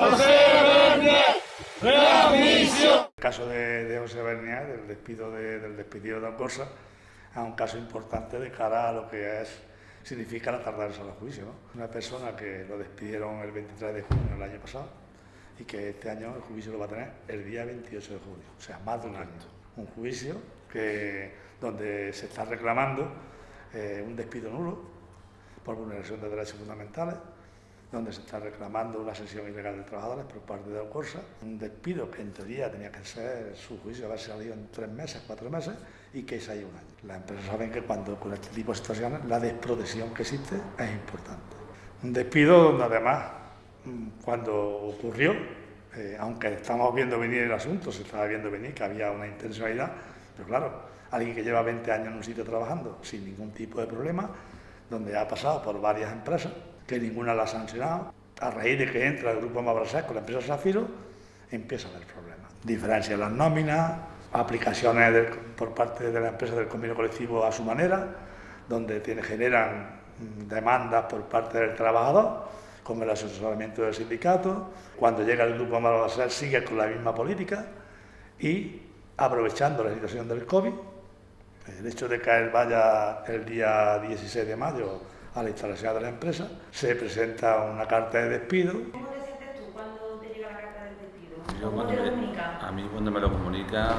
El caso de, José Bernier, del despido de, del despido de Alcorsa, es un caso importante de cara a lo que es, significa la tardanza del juicio. Una persona que lo despidieron el 23 de junio del año pasado y que este año el juicio lo va a tener el día 28 de junio, o sea, más de un año. Un juicio que, donde se está reclamando eh, un despido nulo por vulneración de derechos fundamentales, donde se está reclamando una sesión ilegal de trabajadores por parte de Ocorsa, un despido que en teoría tenía que ser su juicio, haber salido en tres meses, cuatro meses, y que se haya un año. Las empresas saben que cuando con este tipo de situaciones la desprotección que existe es importante. Un despido donde además, mm, cuando ocurrió, eh, aunque estamos viendo venir el asunto, se estaba viendo venir que había una intencionalidad, pero claro, alguien que lleva 20 años en un sitio trabajando sin ningún tipo de problema, donde ha pasado por varias empresas, que ninguna la ha sancionado. A raíz de que entra el grupo Mabrasec con la empresa Zafiro, empieza a haber problemas. Diferencia en las nóminas, aplicaciones por parte de la empresa del convenio colectivo a su manera, donde generan mm, demandas por parte del trabajador, con el asesoramiento del sindicato. Cuando llega el grupo Mabrasec sigue con la misma política y aprovechando la situación del COVID, el hecho de que él vaya el día 16 de mayo a la instalación de la empresa, se presenta una carta de despido. ¿Cómo te sientes tú cuando te llega la carta de despido? ¿Cómo te lo comunican? A mí cuando me lo comunican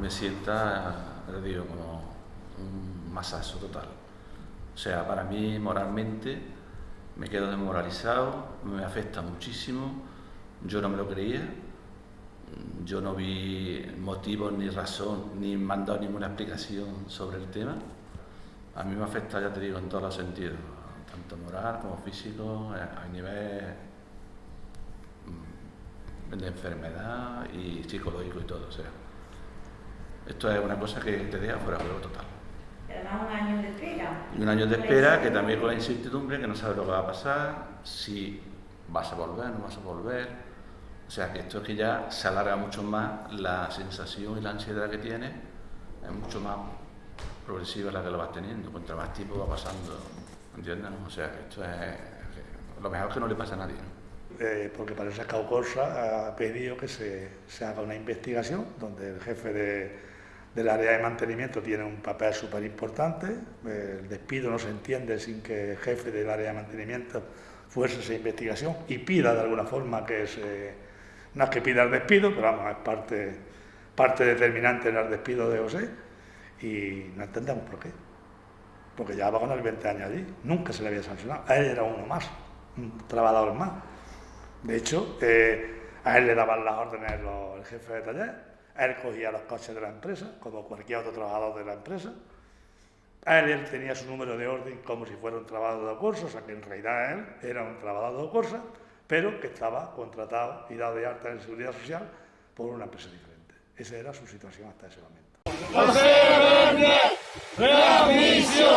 me sienta, les digo, como un masazo total. O sea, para mí moralmente me quedo desmoralizado, me afecta muchísimo, yo no me lo creía, yo no vi motivos ni razón, ni me han dado ninguna explicación sobre el tema. A mí me afecta, ya te digo, en todos los sentidos, tanto moral como físico, a nivel mm, de enfermedad y psicológico y todo. O sea, esto es una cosa que te deja fuera de juego total. Además un año de espera. Y un año de espera que también con la incertidumbre, que no sabes lo que va a pasar, si vas a volver, no vas a volver. O sea, que esto es que ya se alarga mucho más la sensación y la ansiedad que tienes, es mucho más progresiva la que lo vas teniendo, contra más tiempo va pasando, ¿entiendes? O sea, esto es lo mejor que no le pasa a nadie. Eh, porque parece que Aucorsa ha pedido que se, se, haga una investigación donde el jefe de, del área de mantenimiento tiene un papel súper importante, el despido no se entiende sin que el jefe del área de mantenimiento fuese esa investigación y pida de alguna forma que se, no es que pida el despido, pero vamos, es parte, parte determinante en el despido de José y no entendemos por qué. Porque va con el 20 años allí, nunca se le había sancionado. A él era uno más, un trabajador más. De hecho, eh, a él le daban las órdenes el jefe de taller, él cogía los coches de la empresa, como cualquier otro trabajador de la empresa. A él, él tenía su número de orden como si fuera un trabajador de curso, o sea que en realidad él era un trabajador de curso, pero que estaba contratado y dado de alta en seguridad social por una empresa diferente. Esa era su situación hasta ese momento. Grande, Real Mission.